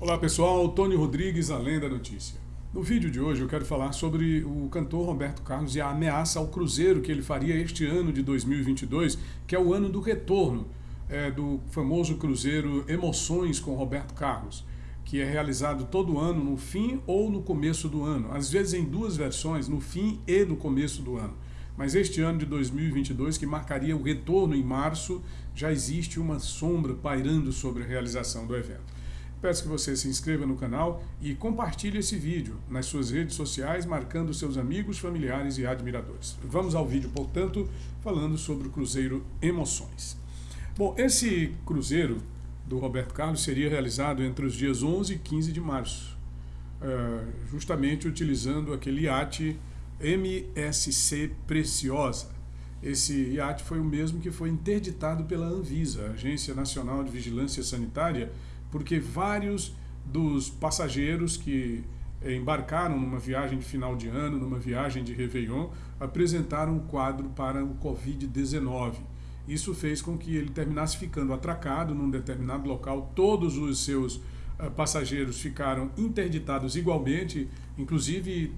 Olá pessoal, Tony Rodrigues, Além da Notícia. No vídeo de hoje eu quero falar sobre o cantor Roberto Carlos e a ameaça ao Cruzeiro que ele faria este ano de 2022, que é o ano do retorno é, do famoso Cruzeiro Emoções com Roberto Carlos, que é realizado todo ano no fim ou no começo do ano, às vezes em duas versões, no fim e no começo do ano. Mas este ano de 2022, que marcaria o retorno em março, já existe uma sombra pairando sobre a realização do evento. Peço que você se inscreva no canal e compartilhe esse vídeo nas suas redes sociais, marcando seus amigos, familiares e admiradores. Vamos ao vídeo, portanto, falando sobre o Cruzeiro Emoções. Bom, esse cruzeiro do Roberto Carlos seria realizado entre os dias 11 e 15 de março, eh, justamente utilizando aquele iate MSC Preciosa. Esse iate foi o mesmo que foi interditado pela Anvisa, Agência Nacional de Vigilância Sanitária, porque vários dos passageiros que embarcaram numa viagem de final de ano, numa viagem de Réveillon, apresentaram um quadro para o Covid-19. Isso fez com que ele terminasse ficando atracado num determinado local. Todos os seus uh, passageiros ficaram interditados igualmente, inclusive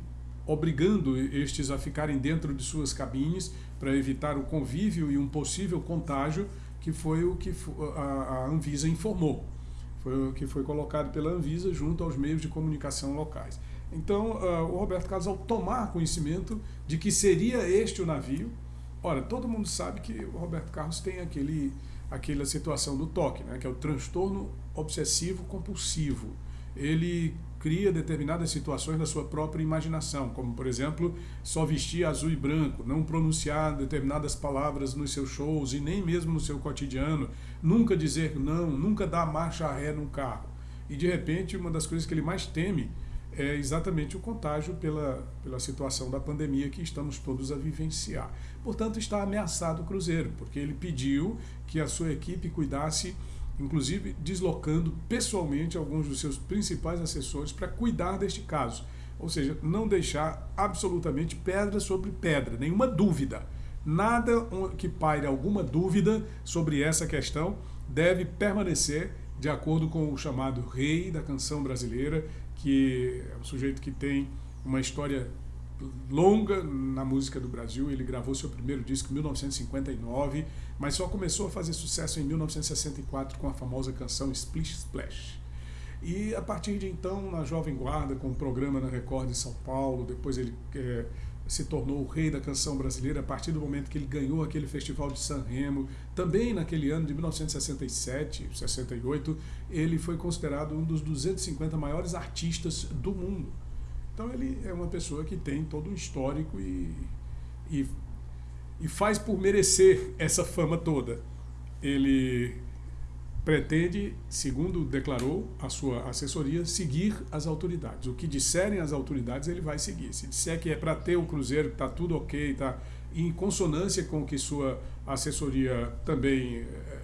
obrigando estes a ficarem dentro de suas cabines para evitar o convívio e um possível contágio, que foi o que a Anvisa informou foi o que foi colocado pela Anvisa junto aos meios de comunicação locais. Então, uh, o Roberto Carlos, ao tomar conhecimento de que seria este o navio, ora, todo mundo sabe que o Roberto Carlos tem aquele, aquela situação do toque, né, que é o transtorno obsessivo compulsivo. Ele cria determinadas situações da sua própria imaginação, como, por exemplo, só vestir azul e branco, não pronunciar determinadas palavras nos seus shows e nem mesmo no seu cotidiano, nunca dizer não, nunca dar marcha ré num carro. E, de repente, uma das coisas que ele mais teme é exatamente o contágio pela, pela situação da pandemia que estamos todos a vivenciar. Portanto, está ameaçado o Cruzeiro, porque ele pediu que a sua equipe cuidasse inclusive deslocando pessoalmente alguns dos seus principais assessores para cuidar deste caso. Ou seja, não deixar absolutamente pedra sobre pedra, nenhuma dúvida. Nada que paire alguma dúvida sobre essa questão deve permanecer de acordo com o chamado rei da canção brasileira, que é um sujeito que tem uma história longa na música do Brasil. Ele gravou seu primeiro disco em 1959, mas só começou a fazer sucesso em 1964 com a famosa canção Splish Splash. E a partir de então, na Jovem Guarda, com o um programa na Record de São Paulo, depois ele é, se tornou o rei da canção brasileira a partir do momento que ele ganhou aquele festival de San Remo. Também naquele ano de 1967, 68, ele foi considerado um dos 250 maiores artistas do mundo. Então ele é uma pessoa que tem todo um histórico e, e, e faz por merecer essa fama toda. Ele pretende, segundo declarou a sua assessoria, seguir as autoridades. O que disserem as autoridades, ele vai seguir. Se disser que é para ter o Cruzeiro, que está tudo ok, está em consonância com o que sua assessoria também é,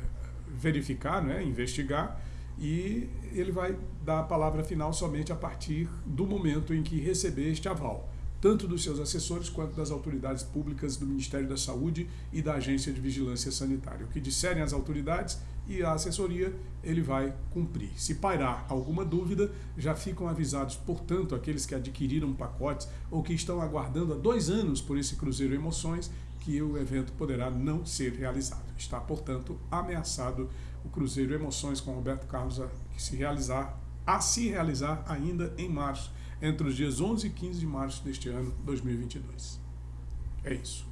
verificar, né, investigar, e ele vai dar a palavra final somente a partir do momento em que receber este aval, tanto dos seus assessores quanto das autoridades públicas do Ministério da Saúde e da Agência de Vigilância Sanitária. O que disserem as autoridades e a assessoria, ele vai cumprir. Se pairar alguma dúvida, já ficam avisados, portanto, aqueles que adquiriram pacotes ou que estão aguardando há dois anos por esse Cruzeiro Emoções, que o evento poderá não ser realizado. Está, portanto, ameaçado o Cruzeiro Emoções com Roberto Carlos a se realizar, a se realizar ainda em março, entre os dias 11 e 15 de março deste ano 2022. É isso.